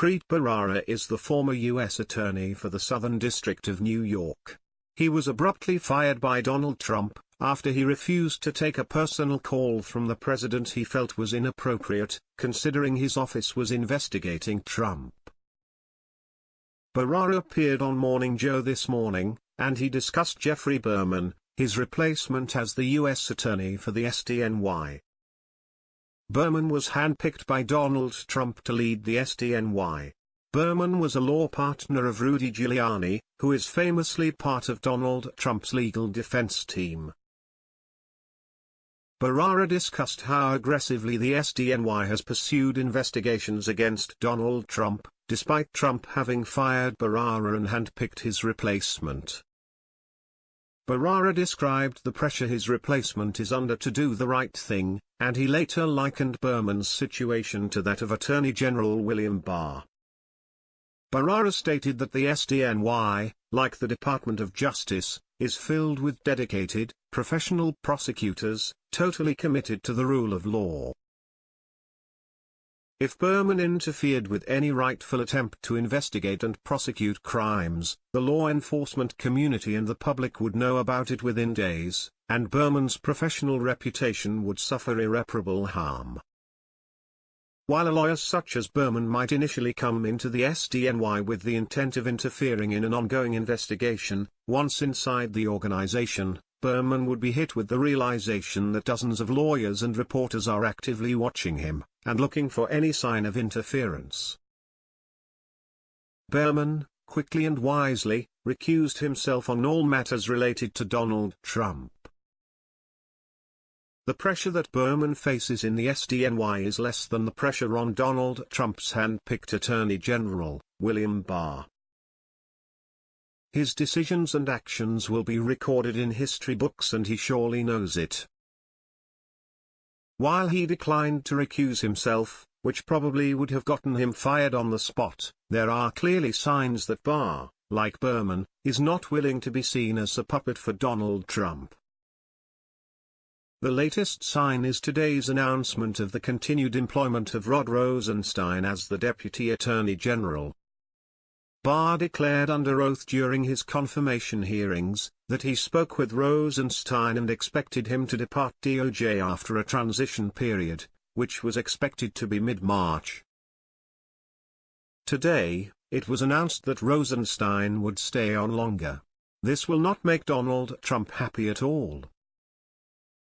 Preet Bharara is the former U.S. Attorney for the Southern District of New York. He was abruptly fired by Donald Trump, after he refused to take a personal call from the president he felt was inappropriate, considering his office was investigating Trump. Bharara appeared on Morning Joe this morning, and he discussed Geoffrey Berman, his replacement as the U.S. Attorney for the SDNY. Berman was handpicked by Donald Trump to lead the SDNY. Berman was a law partner of Rudy Giuliani, who is famously part of Donald Trump's legal defense team. Bharara discussed how aggressively the SDNY has pursued investigations against Donald Trump, despite Trump having fired Bharara and handpicked his replacement. Bharara described the pressure his replacement is under to do the right thing, and he later likened Berman's situation to that of Attorney General William Barr. Bharara stated that the SDNY, like the Department of Justice, is filled with dedicated, professional prosecutors, totally committed to the rule of law. If Berman interfered with any rightful attempt to investigate and prosecute crimes, the law enforcement community and the public would know about it within days, and Berman's professional reputation would suffer irreparable harm. While a lawyer such as Berman might initially come into the SDNY with the intent of interfering in an ongoing investigation, once inside the organization, Berman would be hit with the realization that dozens of lawyers and reporters are actively watching him, and looking for any sign of interference. Berman, quickly and wisely, recused himself on all matters related to Donald Trump. The pressure that Berman faces in the SDNY is less than the pressure on Donald Trump's hand-picked Attorney General, William Barr. His decisions and actions will be recorded in history books and he surely knows it. While he declined to recuse himself, which probably would have gotten him fired on the spot, there are clearly signs that Barr, like Berman, is not willing to be seen as a puppet for Donald Trump. The latest sign is today's announcement of the continued employment of Rod Rosenstein as the Deputy Attorney General, Barr declared under oath during his confirmation hearings, that he spoke with Rosenstein and expected him to depart DOJ after a transition period, which was expected to be mid-March. Today, it was announced that Rosenstein would stay on longer. This will not make Donald Trump happy at all.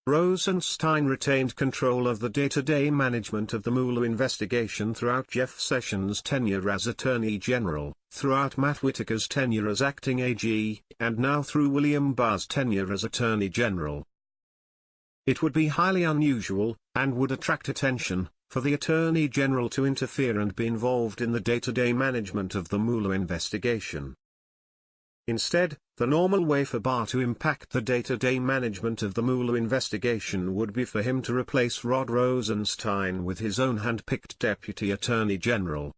Rosenstein retained control of the day-to-day -day management of the Mueller investigation throughout Jeff Sessions' tenure as Attorney General, throughout Matt Whitaker's tenure as acting AG, and now through William Barr's tenure as Attorney General. It would be highly unusual, and would attract attention, for the Attorney General to interfere and be involved in the day-to-day -day management of the Mueller investigation. Instead, the normal way for Barr to impact the day-to-day -day management of the Mueller investigation would be for him to replace Rod Rosenstein with his own hand-picked Deputy Attorney General.